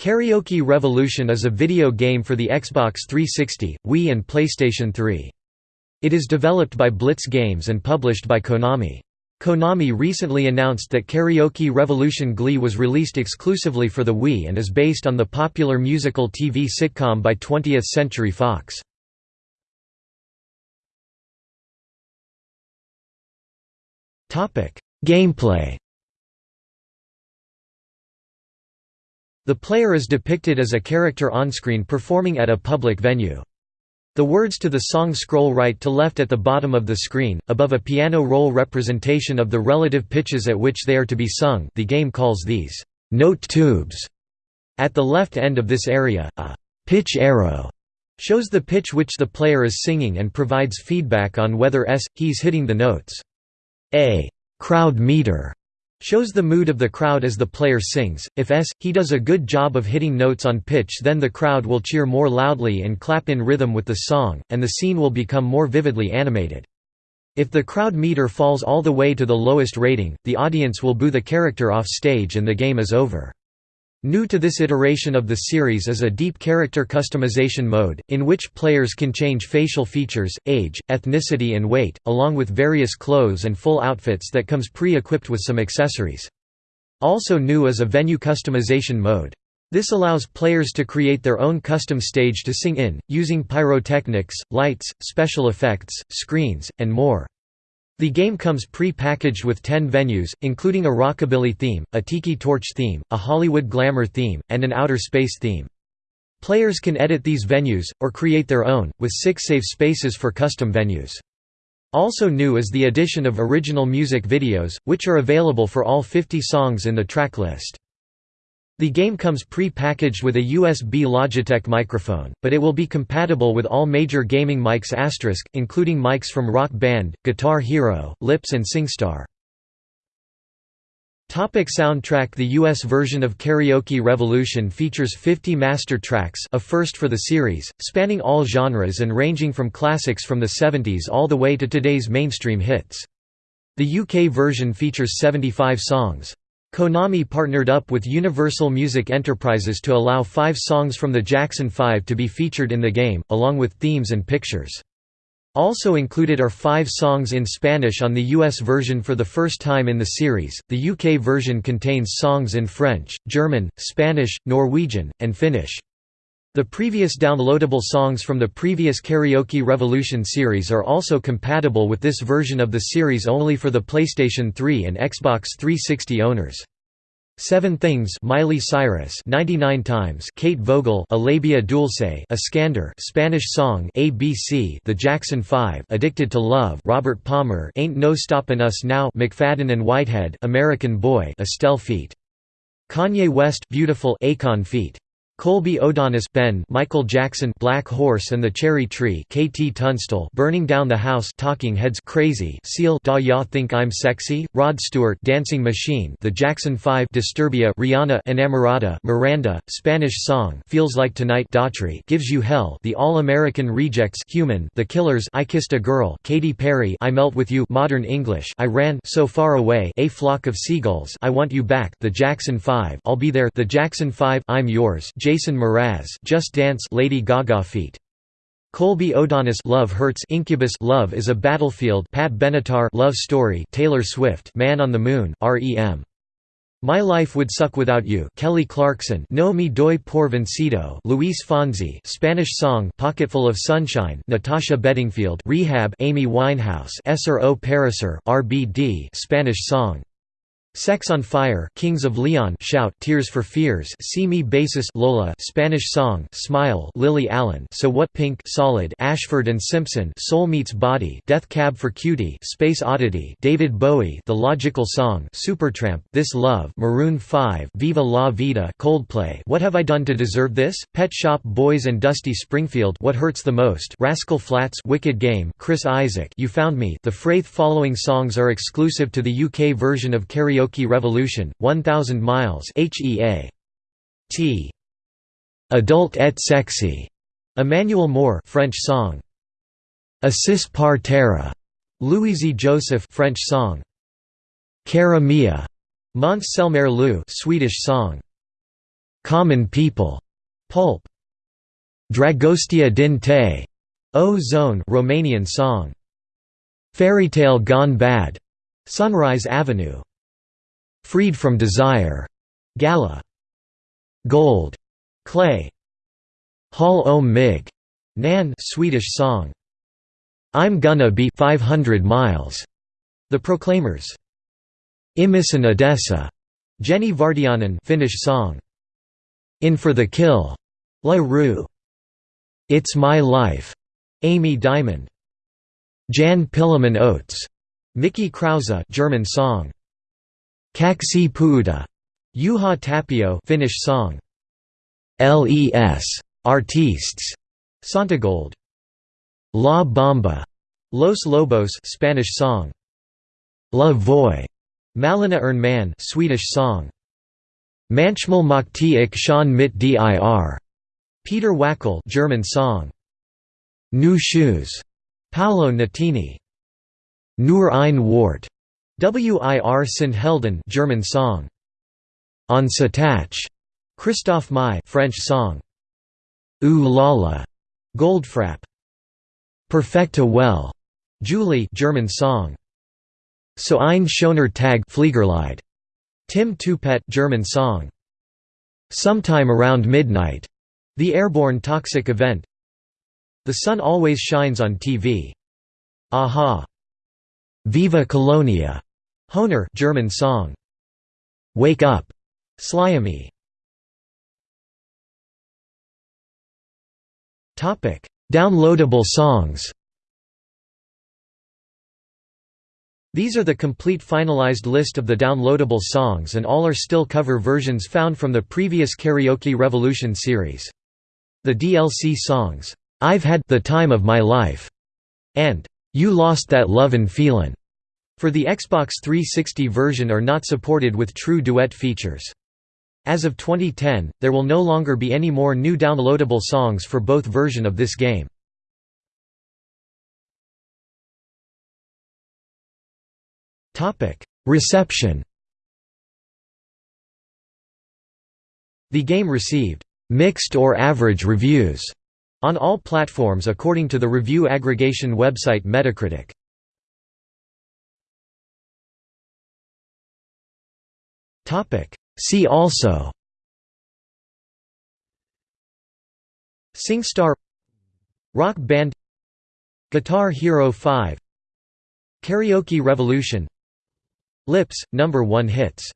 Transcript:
Karaoke Revolution is a video game for the Xbox 360, Wii and PlayStation 3. It is developed by Blitz Games and published by Konami. Konami recently announced that Karaoke Revolution Glee was released exclusively for the Wii and is based on the popular musical TV sitcom by 20th Century Fox. Gameplay The player is depicted as a character onscreen performing at a public venue. The words to the song scroll right to left at the bottom of the screen, above a piano roll representation of the relative pitches at which they are to be sung the game calls these «note tubes». At the left end of this area, a «pitch arrow» shows the pitch which the player is singing and provides feedback on whether s, he's hitting the notes. A «crowd meter» Shows the mood of the crowd as the player sings. If S, he does a good job of hitting notes on pitch, then the crowd will cheer more loudly and clap in rhythm with the song, and the scene will become more vividly animated. If the crowd meter falls all the way to the lowest rating, the audience will boo the character off stage and the game is over. New to this iteration of the series is a deep character customization mode, in which players can change facial features, age, ethnicity and weight, along with various clothes and full outfits that comes pre-equipped with some accessories. Also new is a venue customization mode. This allows players to create their own custom stage to sing in, using pyrotechnics, lights, special effects, screens, and more. The game comes pre-packaged with 10 venues, including a rockabilly theme, a tiki torch theme, a Hollywood glamour theme, and an outer space theme. Players can edit these venues, or create their own, with six save spaces for custom venues. Also new is the addition of original music videos, which are available for all 50 songs in the track list. The game comes pre-packaged with a USB Logitech microphone, but it will be compatible with all major gaming mics asterisk, including mics from Rock Band, Guitar Hero, Lips and SingStar. Topic soundtrack The US version of Karaoke Revolution features 50 master tracks a first for the series, spanning all genres and ranging from classics from the 70s all the way to today's mainstream hits. The UK version features 75 songs. Konami partnered up with Universal Music Enterprises to allow five songs from the Jackson 5 to be featured in the game, along with themes and pictures. Also included are five songs in Spanish on the US version for the first time in the series. The UK version contains songs in French, German, Spanish, Norwegian, and Finnish. The previous downloadable songs from the previous Karaoke Revolution series are also compatible with this version of the series only for the PlayStation 3 and Xbox 360 owners. Seven Things Miley Cyrus 99 times Kate Vogel Alabia Labia Dulce Iskander Spanish song ABC The Jackson 5 Addicted to Love Robert Palmer Ain't No Stoppin' Us Now McFadden and Whitehead American Boy Estelle Feat Kanye West Beautiful Akon Feat Colby O'Donis Ben Michael Jackson Black Horse and the Cherry Tree KT Tunstall Burning Down the House Talking Heads Crazy Seal Da Ya Think I'm Sexy Rod Stewart Dancing Machine The Jackson 5 Disturbia Rihanna Enamorada Miranda Spanish Song Feels Like Tonight Daughtry Gives You Hell The All-American Rejects Human The Killers I Kissed a Girl Katy Perry I Melt With You Modern English I Ran So Far Away A Flock of Seagulls I Want You Back The Jackson 5 I'll Be There The Jackson 5 I'm Yours Jason Mraz Just Dance Lady Gaga feat. Colby O'Donis Love Hurts Incubus Love is a Battlefield Pat Benatar Love Story Taylor Swift Man on the Moon REM My Life Would Suck Without You Kelly Clarkson No Me Doy Por Vencido Luis Fonsi Spanish song Pocketful of Sunshine Natasha Bedingfield Rehab Amy Winehouse Ser o Parecer RBD Spanish song Sex on Fire Kings of Leon Shout Tears for Fears See Me Basis Lola Spanish Song Smile Lily Allen So What Pink Solid Ashford and Simpson Soul Meets Body Death Cab for Cutie Space Oddity David Bowie The Logical Song Supertramp This Love Maroon 5 Viva La Vida Coldplay What Have I Done to Deserve This? Pet Shop Boys and Dusty Springfield What Hurts the Most? Rascal Flatts Wicked Game Chris Isaak You Found Me The Fraith following songs are exclusive to the UK version of Karaoke Karaoke Revolution, 1000 Miles HEA. T. Adult et sexy. Emmanuel Moire French song. Assis par terre. Louisy Joseph French song. Cara Mia. Måns Zelmerlöw Swedish song. Common People, Pulp. Dragostea din te, O Zone Romanian song. Fairytale Gone Bad, Sunrise Avenue. Freed from Desire, Gala. Gold, Clay. Hall om mig, Nan Swedish song. I'm Gonna Be 500 Miles, The Proclaimers. Imisen Odessa, Jenni Vartiainen Finnish song. In for the Kill, La Roux. It's My Life, Amy Diamond. Jan Pillerman Oates, Mickie Krause German song. Kaksi Puuta, Juha Tapio Finnish song. Les Artistes, Santogold. La Bamba, Los Lobos Spanish song. La Voix, Malena Ernman Swedish song. Manchmal Makti ik Sean mit dir, Peter Wackel German song. New Shoes, Paolo Nutini. Nur ein Wort, Wir sind Helden German song. On Satach, Christophe Maé French song. Ooh la la, Goldfrapp. Perfecta well, Juli German song. So ein schöner Tag Fliegerlied, Tim Toupet German song. Sometime around midnight, The Airborne Toxic Event. The Sun Always Shines on TV. a-ha. Viva Colonia, Höhner German song. Wake Up, Slyami. Topic: Downloadable songs These are the complete finalized list of the downloadable songs and all are still cover versions found from the previous Karaoke Revolution series. The DLC songs, "'I've Had the Time of My Life' and "'You Lost That Lovin' Feelin' for the Xbox 360 version are not supported with true duet features. As of 2010, there will no longer be any more new downloadable songs for both version of this game. Reception The game received «mixed or average reviews» on all platforms according to the review aggregation website Metacritic. See also SingStar Rock Band Guitar Hero 5 Karaoke Revolution Lips, number 1 hits